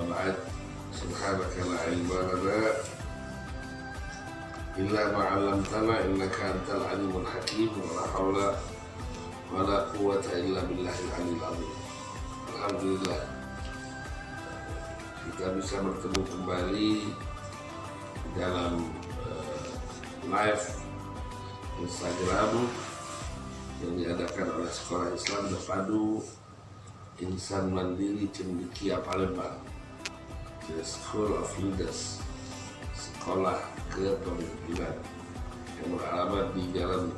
La ilma lana illa ma 'allamtana innaka antal alimul hakim. Wa la hawla wa la quwwata illa billahil aliyyil azim. Alhamdulillah. Kita bisa bertemu kembali dalam uh, live Instagram yang diadakan oleh Sekolah Islam Terpadu Insan Mandiri Cendikia Palembang The School of Leaders. Sekolah Kepemimpinan yang beralamat di Jalan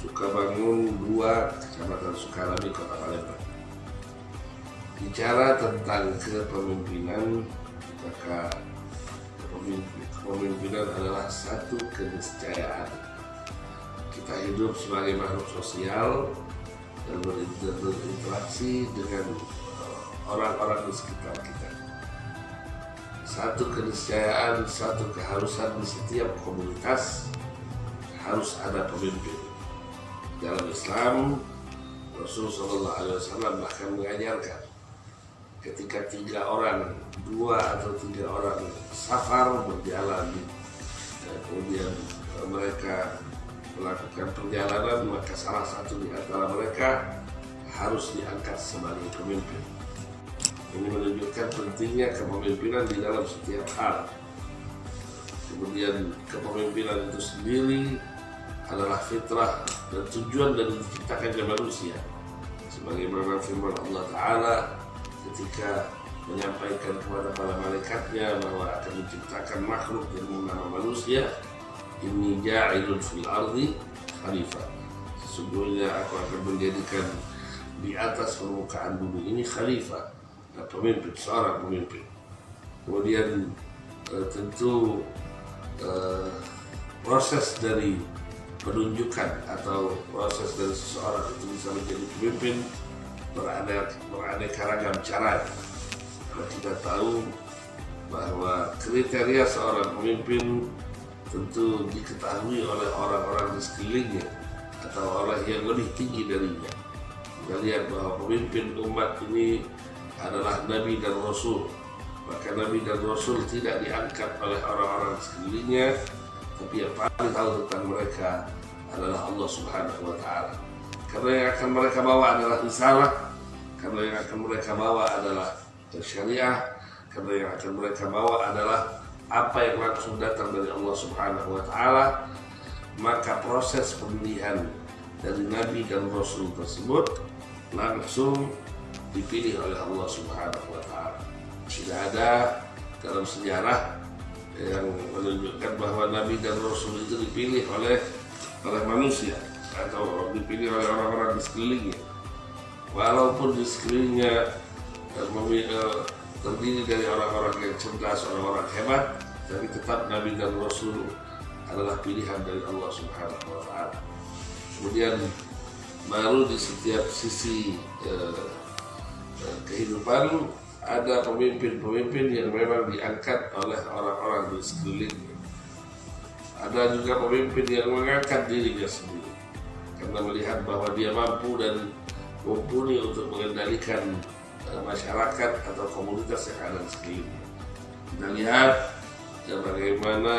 Sukabangun 2 Kecamatan Sukarami Kota Palembang. Bicara tentang kepemimpinan maka kepemimpinan adalah satu keniscayaan. Kita hidup sebagai makhluk sosial dan berinteraksi dengan orang-orang di sekitar kita satu keniscayaan, satu keharusan di setiap komunitas harus ada pemimpin dalam Islam Rasulullah SAW bahkan mengajarkan ketika tiga orang, dua atau tiga orang safar berjalan, dan kemudian mereka melakukan perjalanan, maka salah satu di antara mereka harus diangkat sebagai pemimpin. Ini menunjukkan pentingnya kepemimpinan di dalam setiap hal. Kemudian kepemimpinan itu sendiri adalah fitrah dan tujuan dari diciptakannya manusia. Sebagaimana firman Allah Ta'ala ketika menyampaikan kepada para malaikatnya bahwa akan menciptakan makhluk yang bernama manusia ini ja'ilun fil ardi khalifah sesungguhnya aku akan menjadikan di atas permukaan bumi ini khalifah pemimpin, seorang pemimpin kemudian eh, tentu eh, proses dari penunjukan atau proses dari seseorang itu bisa menjadi pemimpin beraneka ragam cara. Kita tahu bahwa kriteria seorang pemimpin tentu diketahui oleh orang-orang di sekelilingnya atau orang yang lebih tinggi darinya. Kita lihat bahwa pemimpin umat ini adalah Nabi dan Rasul. Maka Nabi dan Rasul tidak diangkat oleh orang-orang sekelilingnya, tapi yang paling tahu tentang mereka adalah Allah Subhanahu wa Ta'ala. Karena yang akan mereka bawa adalah risalah, karena yang akan mereka bawa adalah syariah, karena yang akan mereka bawa adalah apa yang langsung datang dari Allah Subhanahu wa taala, maka proses pemilihan dari nabi dan rasul tersebut langsung dipilih oleh Allah Subhanahu wa taala. Tidak ada dalam sejarah yang menunjukkan bahwa nabi dan rasul itu dipilih oleh oleh manusia atau dipilih oleh orang-orang di sekelilingnya walaupun di sekelilingnya uh, terdiri dari orang-orang yang cerdas, orang-orang hebat tapi tetap Nabi dan Rasul adalah pilihan dari Allah Subhanahu wa taala. Kemudian baru di setiap sisi uh, kehidupan ada pemimpin-pemimpin yang memang diangkat oleh orang-orang di sekelilingnya. Ada juga pemimpin yang mengangkat dirinya sendiri karena melihat bahwa dia mampu dan mumpuni untuk mengendalikan uh, masyarakat atau komunitas yang ada di sekelilingnya. Kita lihat ya, bagaimana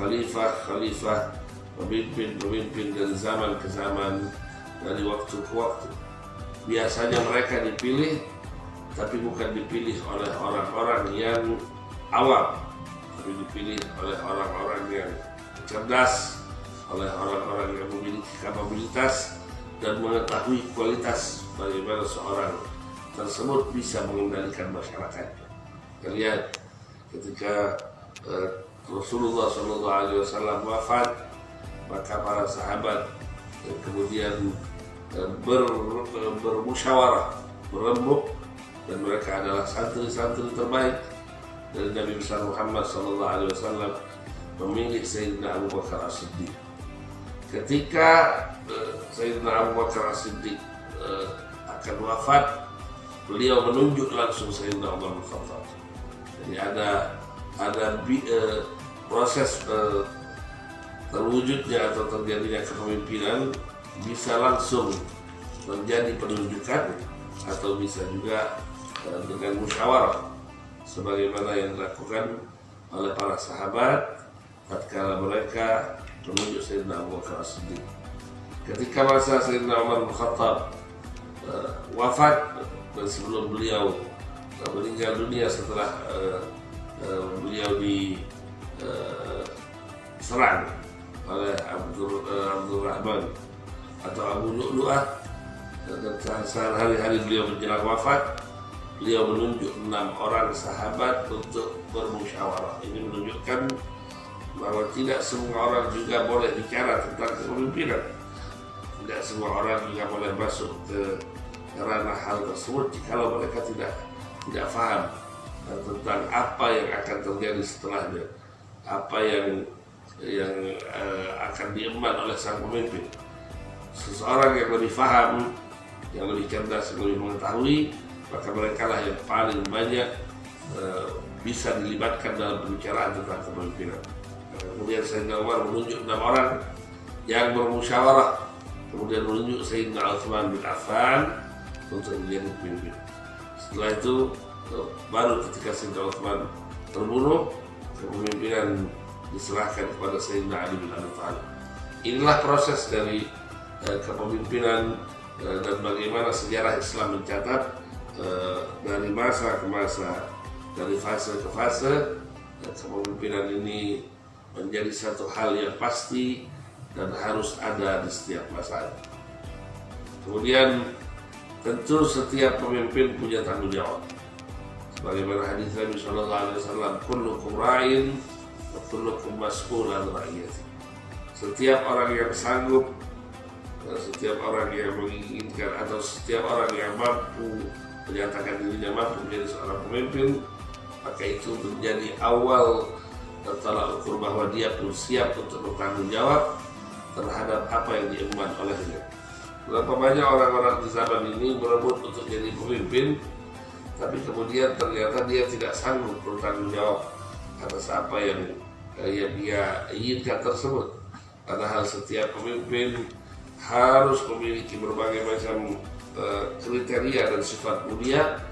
khalifah-khalifah pemimpin-pemimpin dari zaman ke zaman dari waktu ke waktu. Biasanya mereka dipilih tapi bukan dipilih oleh orang-orang yang awam, tapi dipilih oleh orang-orang yang cerdas, oleh orang-orang yang memiliki kapabilitas dan mengetahui kualitas bagaimana seorang tersebut bisa mengendalikan masyarakat. Kita lihat ketika uh, Rasulullah SAW wafat, maka para sahabat uh, kemudian ber, bermusyawarah, berembuk, dan mereka adalah santri-santri terbaik dari Nabi besar Muhammad SAW memilih Sayyidina Abu Bakar As-Siddiq. Ketika uh, Sayyidina Abu Bakar As-Siddiq uh, akan wafat beliau menunjuk langsung Sayyidina Umar bin Khattab. Jadi ada ada bi, uh, proses uh, terwujudnya atau terjadinya kepemimpinan bisa langsung menjadi penunjukan atau bisa juga uh, dengan musyawarah sebagaimana yang dilakukan oleh para sahabat tatkala mereka menunjuk Sayyidina Abu Bakar As-Siddiq. Ketika masa Sayyidina Umar bin Khattab uh, wafat dan sebelum beliau uh, meninggal dunia setelah beliau diserang uh, oleh Abdul, uh, Abdul Rahman atau Abu Lu'lu'ah dan sehari-hari beliau menjelang wafat beliau menunjuk enam orang sahabat untuk bermusyawarah. Ini menunjukkan bahwa tidak semua orang juga boleh bicara tentang kepemimpinan. Tidak semua orang juga boleh masuk ke ranah hal tersebut jika mereka tidak tidak paham tentang apa yang akan terjadi setelahnya. Apa yang yang uh, akan diemban oleh sang pemimpin seseorang yang lebih paham yang lebih cerdas yang lebih mengetahui maka mereka lah yang paling banyak uh, bisa dilibatkan dalam pembicaraan tentang kepemimpinan. Kemudian Sayyidina Umar menunjuk enam orang yang bermusyawarah. Kemudian menunjuk Sayyidina Utsman bin Affan untuk menjadi pemimpin. Setelah itu baru ketika Sayyidina Utsman terbunuh kepemimpinan diserahkan kepada Sayyidina Ali bin Abi Thalib inilah proses dari kepemimpinan uh, dan bagaimana sejarah Islam mencatat uh, dari masa ke masa dari fase ke fase kepemimpinan ini menjadi satu hal yang pasti dan harus ada di setiap masa. Kemudian tentu setiap pemimpin punya tanggung jawab. Sebagaimana hadis Nabi Shallallahu Alaihi Wasallam, "Kullukum ra'in, kullukum mas'ulan ra'iyati." Setiap orang yang sanggup, setiap orang yang menginginkan atau setiap orang yang mampu menyatakan dirinya mampu menjadi seorang pemimpin, maka itu menjadi awal telah ukur bahwa dia pun siap untuk bertanggung jawab terhadap apa yang diemban olehnya. Berapa banyak orang-orang di zaman ini berebut untuk jadi pemimpin, tapi kemudian ternyata dia tidak sanggup bertanggung jawab atas apa yang, yang dia inginkan tersebut. Padahal setiap pemimpin harus memiliki berbagai macam uh, kriteria dan sifat mulia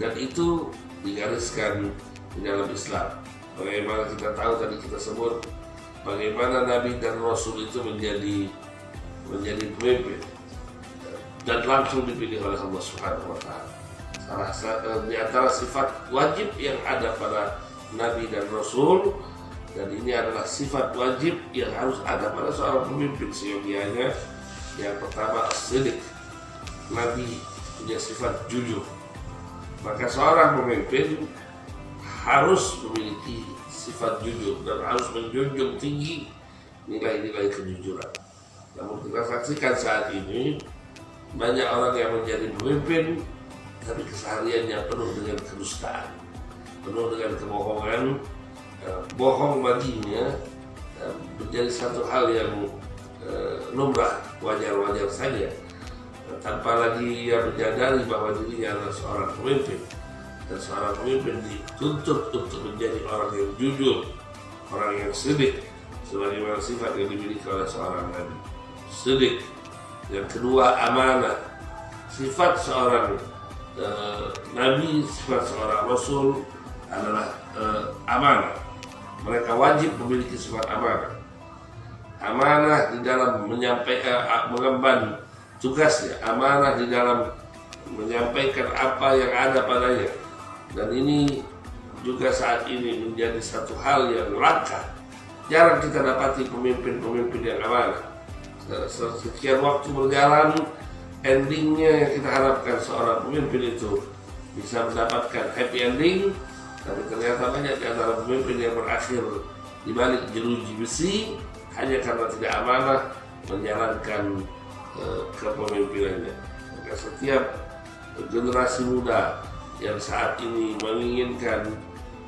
dan itu digariskan di dalam Islam. Bagaimana kita tahu tadi kita sebut bagaimana Nabi dan Rasul itu menjadi menjadi pemimpin dan langsung dipilih oleh Allah Subhanahu wa taala. Di antara sifat wajib yang ada pada Nabi dan Rasul dan ini adalah sifat wajib yang harus ada pada seorang pemimpin seyogianya yang pertama sidik Nabi punya sifat jujur. Maka seorang pemimpin harus memiliki sifat jujur dan harus menjunjung tinggi nilai-nilai kejujuran. Namun kita saksikan saat ini banyak orang yang menjadi pemimpin tapi kesehariannya penuh dengan kedustaan, penuh dengan kebohongan, eh, bohong baginya eh, menjadi satu hal yang lumrah, wajar-wajar saja tanpa lagi ia menyadari bahwa dirinya adalah seorang pemimpin dan seorang pemimpin dituntut untuk menjadi orang yang jujur, orang yang sedih, sebagaimana sifat yang dimiliki oleh seorang nabi. Sedih. Yang kedua amanah. Sifat seorang uh, nabi, sifat seorang rasul adalah uh, amanah. Mereka wajib memiliki sifat amanah. Amanah di dalam menyampaikan, uh, mengemban tugasnya, amanah di dalam menyampaikan apa yang ada padanya dan ini juga saat ini menjadi satu hal yang langka. Jarang kita dapati pemimpin-pemimpin yang amanah. Sekian waktu berjalan, endingnya yang kita harapkan seorang pemimpin itu bisa mendapatkan happy ending, tapi ternyata banyak di antara pemimpin yang berakhir di balik jeruji besi hanya karena tidak amanah menjalankan uh, kepemimpinannya. Maka setiap generasi muda yang saat ini menginginkan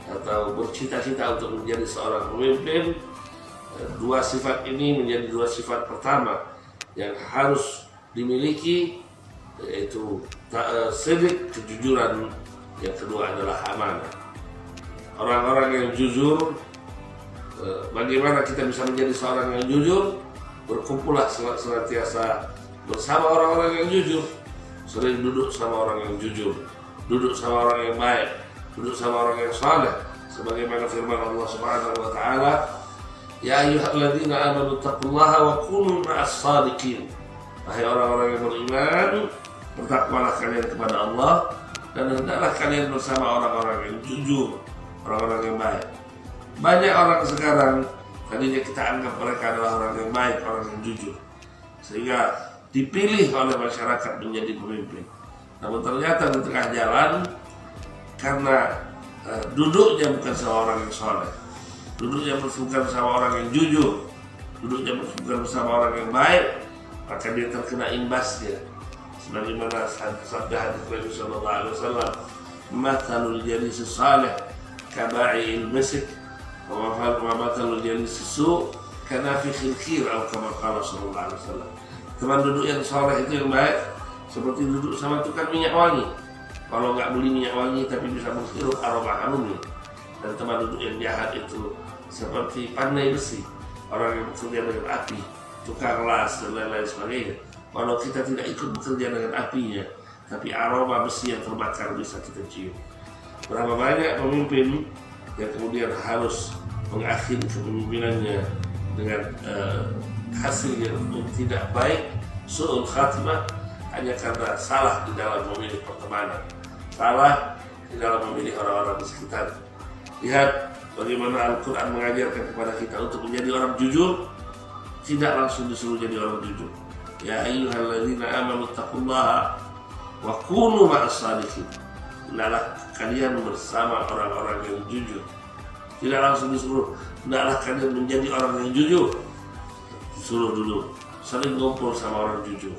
atau bercita-cita untuk menjadi seorang pemimpin eh, dua sifat ini menjadi dua sifat pertama yang harus dimiliki yaitu sedik kejujuran yang kedua adalah amanah orang-orang yang jujur bagaimana kita bisa menjadi seorang yang jujur berkumpullah senantiasa bersama orang-orang yang jujur sering duduk sama orang yang jujur duduk sama orang yang baik duduk sama orang yang saleh sebagaimana firman Allah Subhanahu wa taala ya ayyuhalladzina amanu taqullaha wa kunu ma'as sadiqin wahai orang-orang yang beriman bertakwalah kalian kepada Allah dan hendaklah kalian bersama orang-orang yang jujur, orang-orang yang baik. Banyak orang sekarang tadinya kita anggap mereka adalah orang yang baik, orang yang jujur, sehingga dipilih oleh masyarakat menjadi pemimpin. Namun ternyata di tengah jalan karena uh, duduknya bukan seorang yang soleh, duduknya bukan sama orang yang jujur, duduknya bukan bersama orang yang baik, maka dia terkena imbasnya sebagaimana sabda hadis Nabi sallallahu alaihi wasallam mathalul jalis salih kaba'il masjid mathalul jalis su kanafikhil kir atau kama qala sallallahu alaihi wasallam. Teman duduk yang saleh itu yang baik seperti duduk sama tukang minyak wangi. Kalau nggak beli minyak wangi tapi bisa menghirup aroma harumnya dan teman duduk yang jahat itu seperti pandai besi. Orang yang bekerja dengan api tukang las dan lain-lain sebagainya. Walau kita tidak ikut bekerja dengan apinya, tapi aroma besi yang terbakar bisa kita cium. Berapa banyak pemimpin yang kemudian harus mengakhiri kepemimpinannya dengan uh, hasil yang tidak baik, su'ul khatimah, hanya karena salah di dalam memilih pertemanan, salah di dalam memilih orang-orang di sekitar. Lihat bagaimana Al-Quran mengajarkan kepada kita untuk menjadi orang jujur, tidak langsung disuruh jadi orang jujur Ya ayyuhalladzina amanu taqullaha wa kunu ma'as. Hendaklah kalian bersama orang-orang yang jujur. Tidak langsung disuruh, hendaklah kalian menjadi orang yang jujur. Disuruh dulu, sering ngumpul sama orang jujur.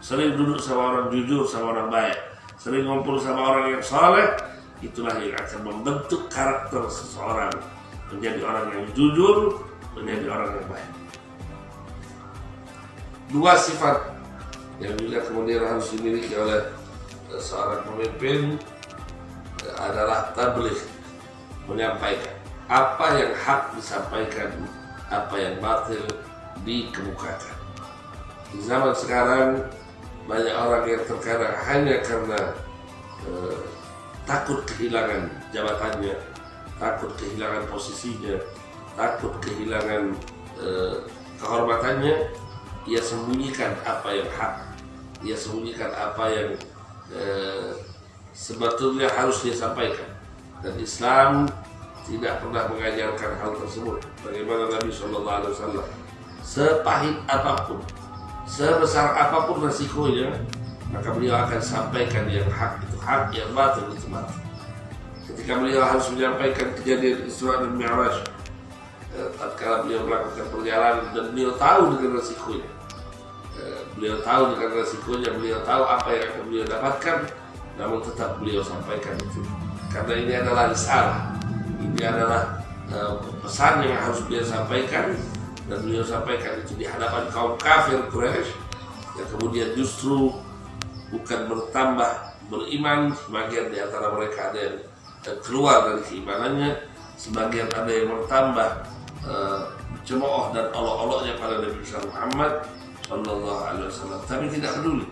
Sering duduk sama orang jujur, sama orang baik. Sering ngumpul sama orang yang soleh, itulah yang akan membentuk karakter seseorang menjadi orang yang jujur, menjadi orang yang baik dua sifat yang juga kemudian harus dimiliki oleh eh, seorang pemimpin adalah tabligh menyampaikan apa yang hak disampaikan apa yang batil dikemukakan. Di zaman sekarang banyak orang yang terkadang hanya karena eh, takut kehilangan jabatannya takut kehilangan posisinya takut kehilangan eh, kehormatannya ia sembunyikan apa yang hak. Ia sembunyikan apa yang eh, sebetulnya harus dia sampaikan. Dan Islam tidak pernah mengajarkan hal tersebut. Bagaimana Nabi Shallallahu Alaihi Wasallam? Sepahit apa pun sebesar apa pun resikonya maka beliau akan sampaikan yang hak itu hak yang batil itu batil. Ketika beliau harus menyampaikan kejadian Isra dan Mi'raj Eh, tatkala beliau melakukan perjalanan dan beliau tahu dengan resikonya eh, beliau tahu dengan resikonya beliau tahu apa yang akan beliau dapatkan namun tetap beliau sampaikan itu. Karena ini adalah risalah ini adalah uh, pesan yang harus beliau sampaikan dan beliau sampaikan itu di hadapan kaum kafir Quraisy yang kemudian justru bukan bertambah beriman sebagian di antara mereka ada yang keluar dari keimanannya sebagian ada yang bertambah uh, cemooh dan olok-oloknya pada Nabi Muhammad Sallallahu Alaihi Wasallam. Tapi tidak peduli.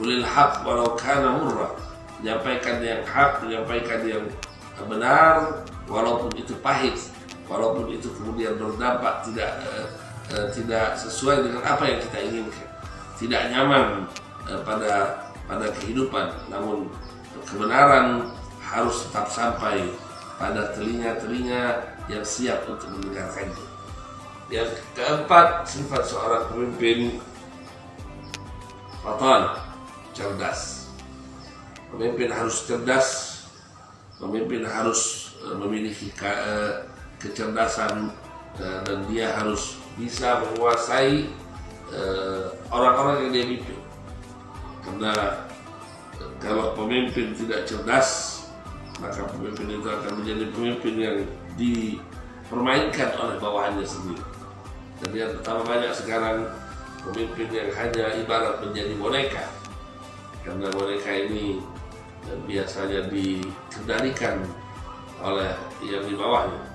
Kulil hak walau kana murra. Menyampaikan yang hak, menyampaikan yang benar, walaupun itu pahit, walaupun itu kemudian berdampak tidak uh, uh, tidak sesuai dengan apa yang kita inginkan, tidak nyaman uh, pada pada kehidupan, namun kebenaran harus tetap sampai pada telinga-telinga yang siap untuk mendengarkannya. Yang keempat, sifat seorang pemimpin fatan, cerdas. Pemimpin harus cerdas, pemimpin harus memiliki ke, uh, kecerdasan uh, dan dia harus bisa menguasai orang-orang yang dia pimpin. Karena kalau pemimpin tidak cerdas, maka pemimpin itu akan menjadi pemimpin yang dipermainkan oleh bawahannya sendiri. Dan yang pertama banyak sekarang pemimpin yang hanya ibarat menjadi boneka. karena mereka ini biasanya dikendalikan oleh yang di bawahnya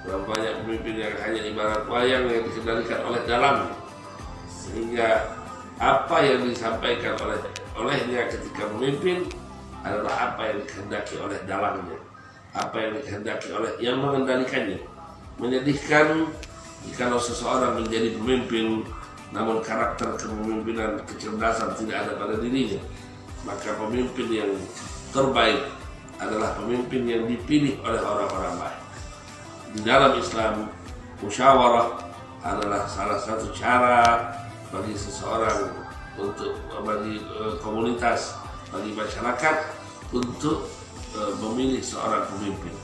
Berapa banyak pemimpin yang hanya ibarat wayang yang dikendalikan oleh dalam. Sehingga apa yang disampaikan oleh olehnya ketika memimpin adalah apa yang dikehendaki oleh dalamnya. Apa yang dikehendaki oleh yang mengendalikannya. Menyedihkan jika seseorang menjadi pemimpin namun karakter kepemimpinan kecerdasan tidak ada pada dirinya. Maka pemimpin yang terbaik adalah pemimpin yang dipilih oleh orang-orang baik. Di dalam Islam musyawarah adalah salah satu cara bagi seseorang untuk bagi uh, komunitas bagi masyarakat untuk uh, memilih seorang pemimpin.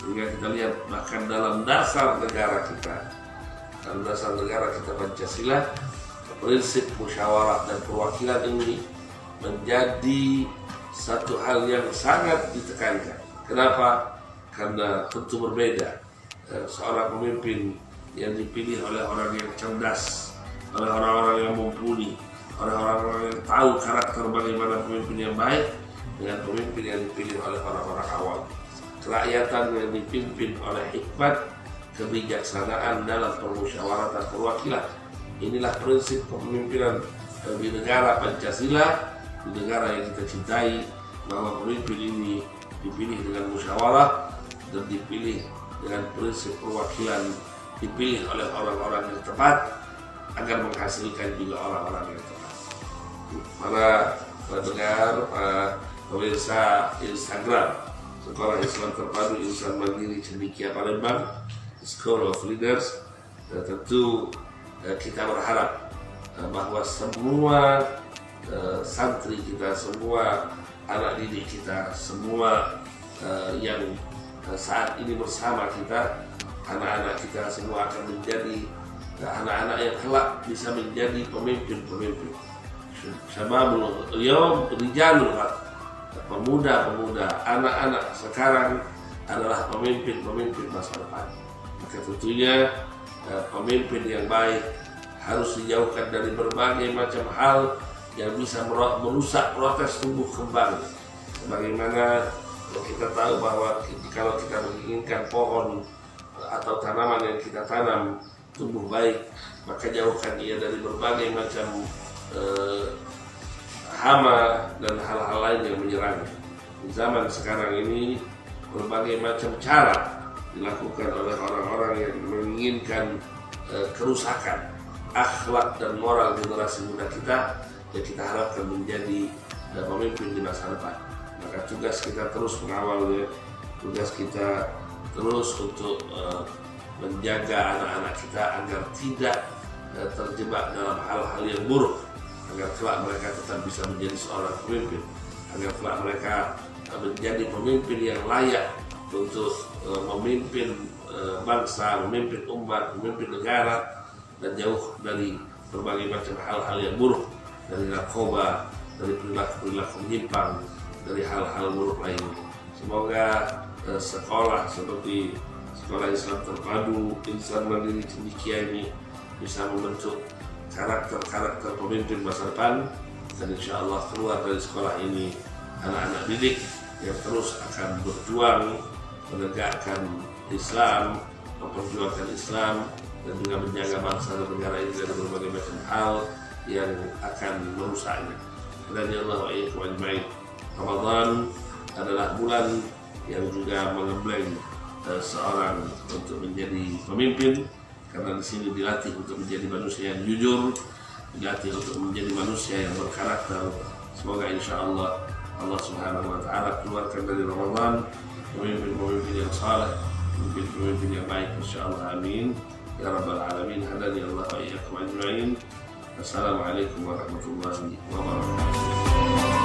Sehingga kita lihat bahkan dalam dasar negara kita dalam dasar negara kita Pancasila prinsip musyawarah dan perwakilan ini menjadi satu hal yang sangat ditekankan. Kenapa? Karena tentu berbeda. Eh, seorang pemimpin yang dipilih oleh orang yang cerdas, oleh orang-orang yang mumpuni, oleh orang-orang yang tahu karakter bagaimana pemimpin yang baik, dengan pemimpin yang dipilih oleh orang-orang awam. Kerakyatan yang dipimpin oleh hikmat, kebijaksanaan dalam permusyawaratan perwakilan Inilah prinsip kepemimpinan negara Pancasila, negara yang kita cintai, bahwa pemimpin ini dipilih dengan musyawarah dan dipilih dengan prinsip perwakilan dipilih oleh orang-orang yang tepat agar menghasilkan juga orang-orang yang tepat. Para pendengar, para pemirsa Instagram, Sekolah Islam Terpadu Insan Mandiri Cendikia Palembang, School of Leaders, dan tentu Eh, kita berharap eh, bahwa semua eh, santri kita, semua anak didik kita, semua yang saat ini bersama kita, anak-anak kita semua akan menjadi anak-anak yang kelak bisa menjadi pemimpin-pemimpin. Sababul yom rijalul pemuda-pemuda, anak-anak sekarang adalah pemimpin-pemimpin masa depan. Maka tentunya pemimpin yang baik harus dijauhkan dari berbagai macam hal yang bisa merusak proses tumbuh kembang. Sebagaimana kita tahu bahwa kalau kita menginginkan pohon atau tanaman yang kita tanam tumbuh baik, maka jauhkan ia dari berbagai macam eh, hama dan hal-hal lain yang menyerang. Di zaman sekarang ini berbagai macam cara dilakukan oleh orang-orang yang menginginkan eh, kerusakan akhlak dan moral generasi muda kita yang kita harapkan menjadi uh, pemimpin di masa depan. Maka tugas kita terus mengawalnya, tugas kita terus untuk uh, menjaga anak-anak kita agar tidak uh, terjebak dalam hal-hal yang buruk, agar kelak mereka tetap bisa menjadi seorang pemimpin, agar kelak mereka uh, menjadi pemimpin yang layak untuk uh, memimpin uh, bangsa, memimpin umat, memimpin negara, dan jauh dari berbagai macam hal-hal yang buruk dari narkoba, dari perilaku-perilaku menyimpang, dari hal-hal buruk lainnya. Semoga eh, sekolah seperti sekolah Islam terpadu, insan mandiri cendikia ini bisa membentuk karakter-karakter pemimpin masa depan dan insya Allah keluar dari sekolah ini anak-anak didik yang terus akan berjuang menegakkan Islam, memperjuangkan Islam dan juga menjaga bangsa dan negara ini dari berbagai macam hal yang akan merusaknya. Dan ya Allah wa'alaikum Ramadan adalah bulan yang juga mengembleng eh, seorang untuk menjadi pemimpin karena di sini dilatih untuk menjadi manusia yang jujur, dilatih untuk menjadi manusia yang berkarakter. Semoga insya Allah Allah Subhanahu Wa Taala keluarkan dari Ramadan pemimpin-pemimpin yang saleh, pemimpin-pemimpin yang baik. Insya Allah Amin. Ya Rabbal Alamin. Hadani Allah wa iyyakum ajma'in. Assalamualaikum warahmatullahi wabarakatuh.